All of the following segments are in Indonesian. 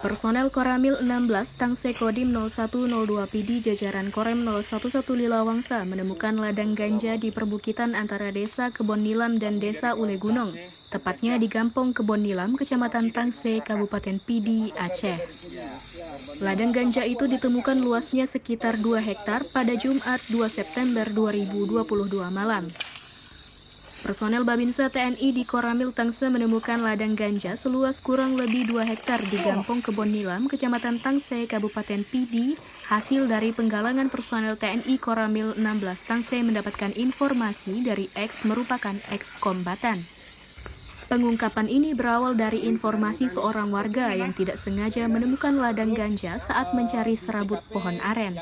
Personel Koramil 16 Tangse Kodim 0102 PD jajaran Korem 011 Lilawangsa menemukan ladang ganja di perbukitan antara Desa Kebon Nilam dan Desa Ule Gunung, tepatnya di Gampong Kebon Nilam, Kecamatan Tangse, Kabupaten PD, Aceh. Ladang ganja itu ditemukan luasnya sekitar 2 hektar pada Jumat 2 September 2022 malam. Personel Babinsa TNI di Koramil Tangse menemukan ladang ganja seluas kurang lebih 2 hektar di Gampong Kebon Nilam, Kecamatan Tangse, Kabupaten Pidi. Hasil dari penggalangan personel TNI Koramil 16 Tangse mendapatkan informasi dari X merupakan ex kombatan. Pengungkapan ini berawal dari informasi seorang warga yang tidak sengaja menemukan ladang ganja saat mencari serabut pohon aren.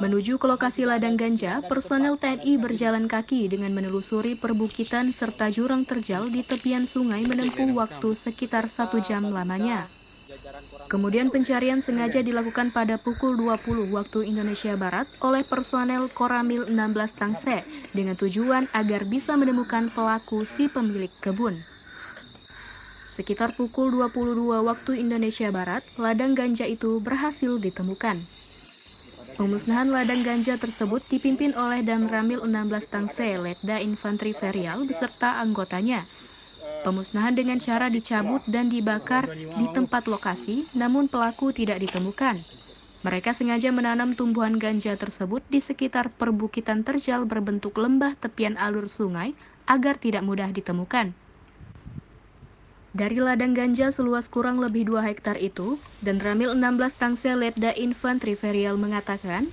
Menuju ke lokasi ladang ganja, personel TNI berjalan kaki dengan menelusuri perbukitan serta jurang terjal di tepian sungai menempuh waktu sekitar satu jam lamanya. Kemudian pencarian sengaja dilakukan pada pukul 20 waktu Indonesia Barat oleh personel Koramil 16 Tangse dengan tujuan agar bisa menemukan pelaku si pemilik kebun. Sekitar pukul 22 waktu Indonesia Barat, ladang ganja itu berhasil ditemukan. Pemusnahan ladang ganja tersebut dipimpin oleh Dan Ramil 16 Tangse, Letda Infanteri Ferial beserta anggotanya. Pemusnahan dengan cara dicabut dan dibakar di tempat lokasi, namun pelaku tidak ditemukan. Mereka sengaja menanam tumbuhan ganja tersebut di sekitar perbukitan terjal berbentuk lembah tepian alur sungai agar tidak mudah ditemukan. Dari ladang ganja seluas kurang lebih 2 hektar itu, dan Ramil 16 Tangsel Letda Infanteri Ferial mengatakan,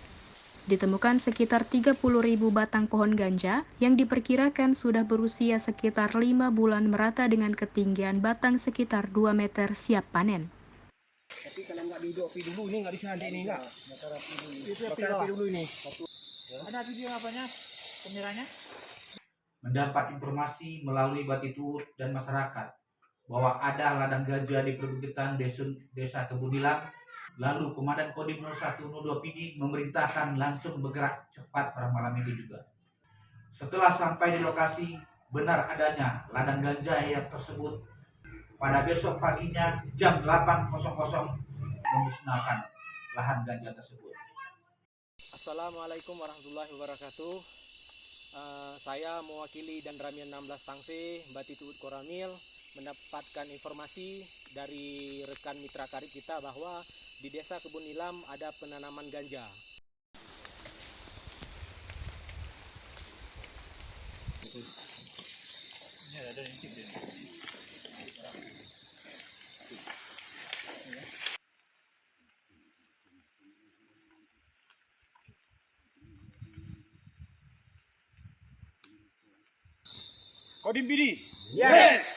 ditemukan sekitar 30 ribu batang pohon ganja yang diperkirakan sudah berusia sekitar 5 bulan merata dengan ketinggian batang sekitar 2 meter siap panen. Tapi kalau nggak duduk api dulu ini nggak bisa nanti ini nggak. Bakar api dulu ini. Ada video apanya? Pemiranya? Mendapat informasi melalui Batitut dan masyarakat bahwa ada ladang gajah di perbukitan desa, desa Kebunilang. Lalu Komandan Kodim 0102 PD memerintahkan langsung bergerak cepat pada malam itu juga. Setelah sampai di lokasi, benar adanya ladang ganja yang tersebut pada besok paginya jam 8.00 memusnahkan lahan ganja tersebut. Assalamualaikum warahmatullahi wabarakatuh. Uh, saya mewakili dan Ramian 16 Tangse, Batitut Koramil mendapatkan informasi dari rekan mitra karib kita bahwa di desa Kebun Nilam ada penanaman ganja. Kodim Bidi. Yes.